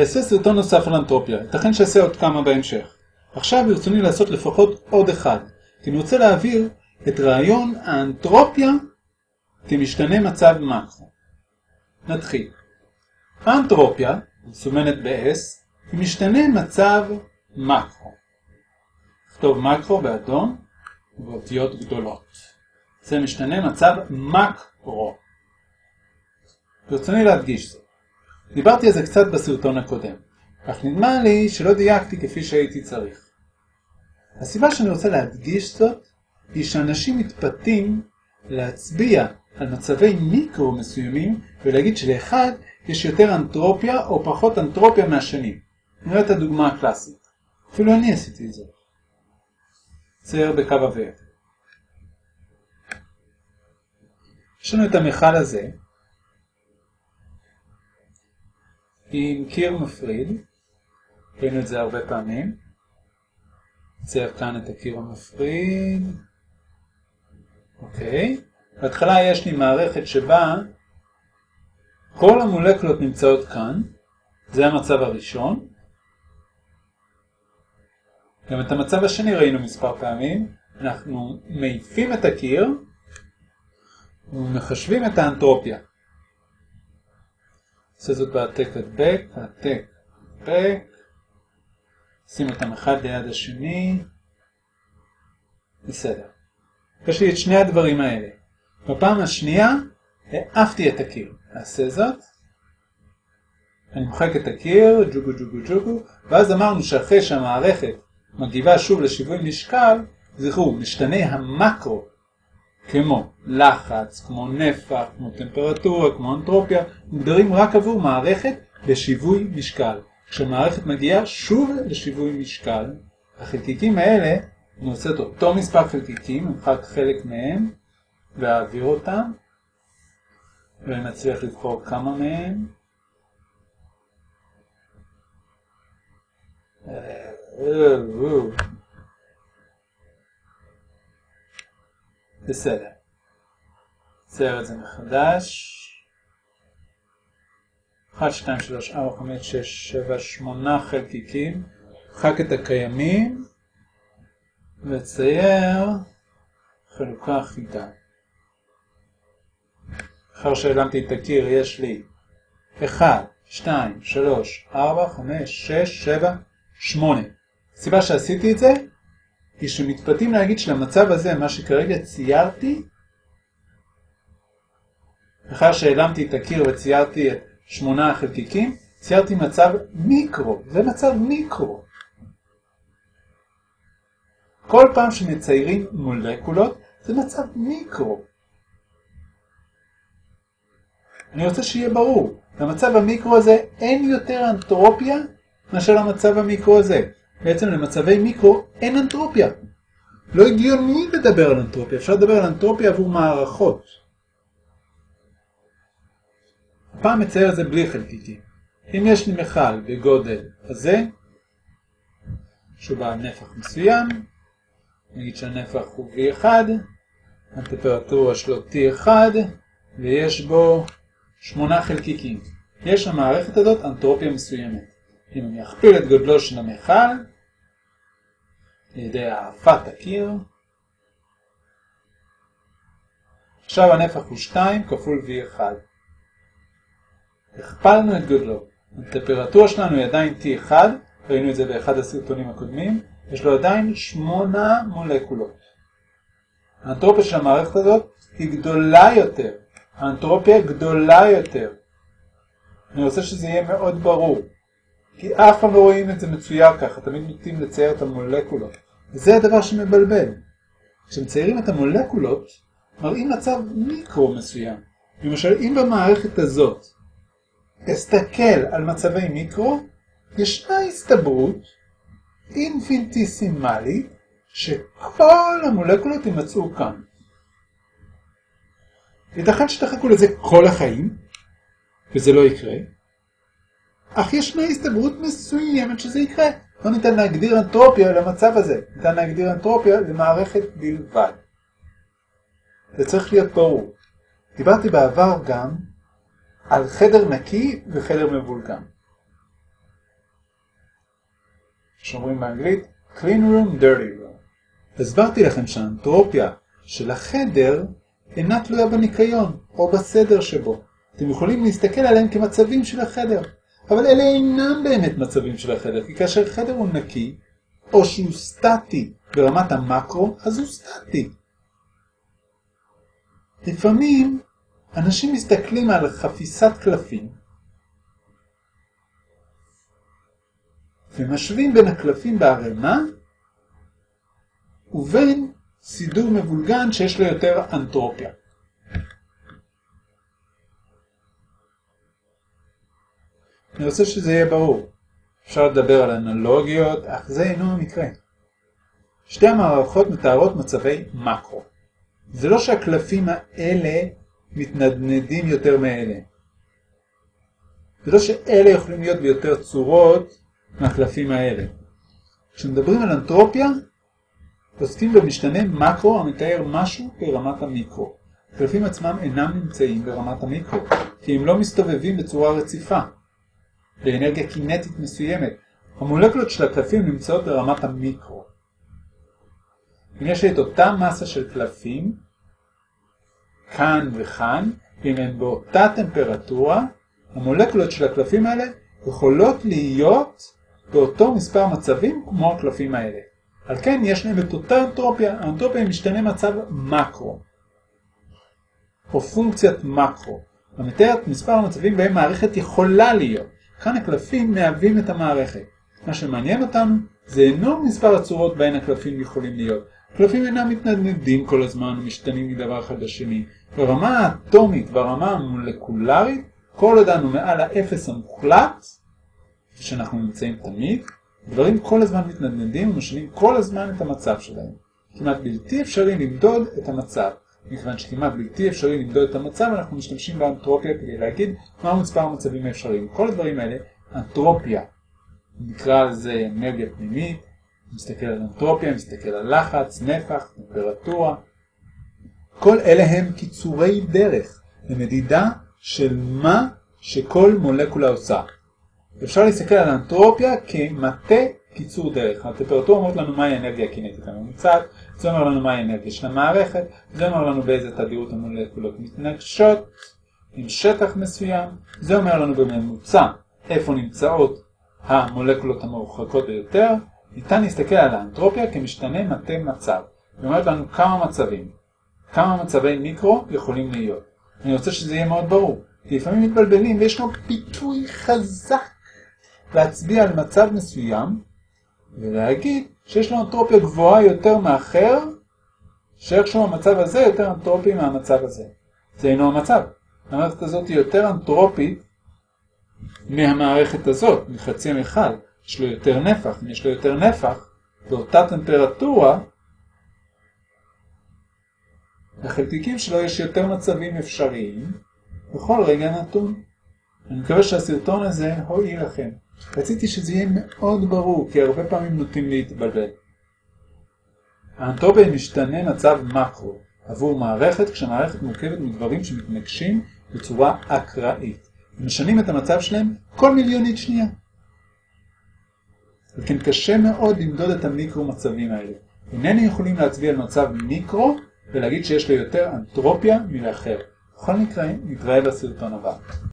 אעשה סרטון נוסף על אנטרופיה, ייתכן שאעשה עוד כמה בהמשך. עכשיו ברצוני לעשות לפחות עוד אחד, כי אני רוצה להעביר את רעיון האנטרופיה כמשתנה מצב מקרו. נתחיל. האנטרופיה, מסומנת ב-S, היא משתנה מצב מקרו. נכתוב מקרו באדום ובאותיות גדולות. זה משתנה מצב מקרו. ברצוני להדגיש זאת. דיברתי על זה קצת בסרטון הקודם, אך נדמה לי שלא דייקתי כפי שהייתי צריך. הסיבה שאני רוצה להדגיש זאת, היא שאנשים מתפתים להצביע על מצבי מיקרו מסוימים ולהגיד שלאחד יש יותר אנטרופיה או פחות אנטרופיה מהשני. נראה את הדוגמה הקלאסית. אפילו אני עשיתי את זה. צייר בקו אוויר. יש לנו את המכל הזה, עם קיר מפריד, ראינו את זה הרבה פעמים. צייר כאן את הקיר המפריד. אוקיי. בהתחלה יש לי מערכת שבה כל המולקולות נמצאות כאן, זה המצב הראשון. גם את המצב השני ראינו מספר פעמים, אנחנו מעיפים את הקיר ומחשבים את האנטרופיה. עושה זאת בהעתק הדבק, העתק הדבק, שים אותם אחד ליד השני, בסדר. יש לי את שני הדברים האלה. בפעם השנייה העפתי את הקיר. אעשה זאת. אני מוחק את הקיר, ג'וגו ג'וגו ג'וגו, ואז אמרנו שאחרי שהמערכת מגיבה שוב לשיווי משקל, זכרו, משתנה המקרו, כמו לחץ, כמו נפח, כמו טמפרטורה, כמו אנטרופיה, מוגדרים רק עבור מערכת לשיווי משקל. כשמערכת מגיעה שוב לשיווי משקל, החלקיקים האלה, אני עושה את אותו מספר חלקיקים, נמחק חלק מהם, ואעביר אותם, ונצליח לבחור כמה מהם. בסדר. צייר את זה מחדש. 1, 2, 3, 4, 5, 6, 7, 8 חלקיקים. חק את הקיימים וצייר חלוקה אחידה. אחר שהעלמתי את הקיר יש לי 1, 2, 3, 4, 5, 6, 7, 8. הסיבה שעשיתי את זה היא שמתפתים להגיד שלמצב הזה, מה שכרגע ציירתי, אחר שהעלמתי את הקיר וציירתי את שמונה החלקיקים, ציירתי מצב מיקרו, זה מצב מיקרו. כל פעם שמציירים מולקולות, זה מצב מיקרו. אני רוצה שיהיה ברור, למצב המיקרו הזה אין יותר אנטרופיה מאשר למצב המיקרו הזה. בעצם למצבי מיקרו אין אנטרופיה. לא הגיוני לדבר על אנטרופיה, אפשר לדבר על אנטרופיה עבור מערכות. הפעם מצייר את זה בלי חלקיקים. אם יש לי מכל בגודל הזה, שהוא בעל נפח מסוים, נגיד שהנפח הוא V1, הטמפרטורה שלו T1, ויש בו שמונה חלקיקים. יש למערכת הזאת אנטרופיה מסוימת. אם אני אכפיל את גודלו של המכל, על ידי העפת הקיר, עכשיו הנפח הוא 2 כפול V1. הכפלנו את גודלו. הטמפרטורה שלנו היא עדיין T1, ראינו את זה באחד הסרטונים הקודמים, יש לו עדיין 8 מולקולות. האנטרופיה של המערכת הזאת היא גדולה יותר. האנטרופיה גדולה יותר. אני רוצה שזה יהיה מאוד ברור. כי אף פעם לא רואים את זה מצויר ככה, תמיד נוטים לצייר את המולקולות. וזה הדבר שמבלבל. כשמציירים את המולקולות, מראים מצב מיקרו מסוים. למשל, אם במערכת הזאת אסתכל על מצבי מיקרו, ישנה הסתברות אינפיניטיסימלית שכל המולקולות יימצאו כאן. ייתכן שתחכו לזה כל החיים, וזה לא יקרה, אך ישנה הסתברות מסוימת שזה יקרה. לא ניתן להגדיר אנטרופיה למצב הזה, ניתן להגדיר אנטרופיה למערכת בלבד. זה צריך להיות ברור. דיברתי בעבר גם על חדר נקי וחדר מבולגן. שאומרים באנגלית clean room, dirty room. הסברתי לכם שהאנטרופיה של החדר אינה תלויה בניקיון או בסדר שבו. אתם יכולים להסתכל עליהם כמצבים של החדר, אבל אלה אינם באמת מצבים של החדר, כי כאשר חדר הוא נקי, או שהוא סטטי ברמת המקרו, אז הוא סטטי. לפעמים אנשים מסתכלים על חפיסת קלפים ומשווים בין הקלפים בערימה ובין סידור מבולגן שיש לו יותר אנטרופיה. אני רוצה שזה יהיה ברור. אפשר לדבר על אנלוגיות, אך זה אינו המקרה. שתי המערכות מתארות מצבי מקרו. זה לא שהקלפים האלה מתנדנדים יותר מאלה. זה לא שאלה יכולים להיות ביותר צורות מהקלפים האלה. כשמדברים על אנטרופיה, עוסקים במשתנה מקרו המתאר משהו ברמת המיקרו. הקלפים עצמם אינם נמצאים ברמת המיקרו, כי הם לא מסתובבים בצורה רציפה, באנרגיה קינטית מסוימת. המולקולות של הקלפים נמצאות ברמת המיקרו. אם יש לי את אותה מסה של קלפים, כאן וכאן, אם הן באותה טמפרטורה, המולקולות של הקלפים האלה יכולות להיות באותו מספר מצבים כמו הקלפים האלה. על כן יש להם את אותה אנטרופיה, האנטרופיה משתנה מצב מקרו, או פונקציית מקרו, המתארת מספר המצבים בהם מערכת יכולה להיות. כאן הקלפים מהווים את המערכת. מה שמעניין אותנו זה אינו מספר הצורות בהן הקלפים יכולים להיות. קלפים אינם מתנדנדים כל הזמן ומשתנים מדבר אחד לשני. ברמה האטומית, ברמה המולקולרית, כל עוד אנו מעל האפס המוחלט, שאנחנו נמצאים תמיד, דברים כל הזמן מתנדנדים ומשנים כל הזמן את המצב שלהם. כמעט בלתי אפשרי למדוד את המצב. מכיוון שכמעט בלתי אפשרי למדוד את המצב, אנחנו משתמשים באנטרופיה כדי להגיד מהו מספר המצבים האפשריים. כל הדברים האלה, אנטרופיה, נקרא לזה אנרגיה פנימית, מסתכל על אנטרופיה, מסתכל על לחץ, נפח, טמפרטורה. כל אלה הם קיצורי דרך למדידה של מה שכל מולקולה עושה. אפשר להסתכל על אנטרופיה כמטה קיצור דרך. הטמפרטורה אומרת לנו מהי האנרגיה הקינטית הממוצעת, זה אומר לנו מהי האנרגיה של המערכת, זה אומר לנו באיזה תדירות המולקולות מתנגשות, עם שטח מסוים, זה אומר לנו בממוצע איפה נמצאות המולקולות המרוחקות ביותר, ניתן להסתכל על האנטרופיה כמשתנה מטה מצב. היא אומרת לנו כמה מצבים, כמה מצבי מיקרו יכולים להיות. אני רוצה שזה יהיה מאוד ברור, כי לפעמים מתבלבלים ויש לנו פיתוי חזק להצביע על מצב מסוים ולהגיד שיש לו אנטרופיה גבוהה יותר מאחר, שאיכשהו המצב הזה יותר אנטרופי מהמצב הזה. זה אינו המצב. המערכת הזאת היא יותר אנטרופית מהמערכת הזאת, מחצי מכל. יש לו יותר נפח. אם יש לו יותר נפח, באותה טמפרטורה, לחלקיקים שלו יש יותר מצבים אפשריים בכל רגע נתון. אני מקווה שהסרטון הזה הועיל לכם. רציתי שזה יהיה מאוד ברור, כי הרבה פעמים נוטים להתבלבל. האנטרופיה משתנה מצב מקרו עבור מערכת כשמערכת מורכבת מדברים שמתנגשים בצורה אקראית. משנים את המצב שלהם כל מיליונית שנייה. וכן קשה מאוד למדוד את המיקרו מצבים האלה. אינני יכולים להצביע על מצב מיקרו ולהגיד שיש לו יותר אנטרופיה מלאחר. בכל מקרה, נתראה בסרטון הבא.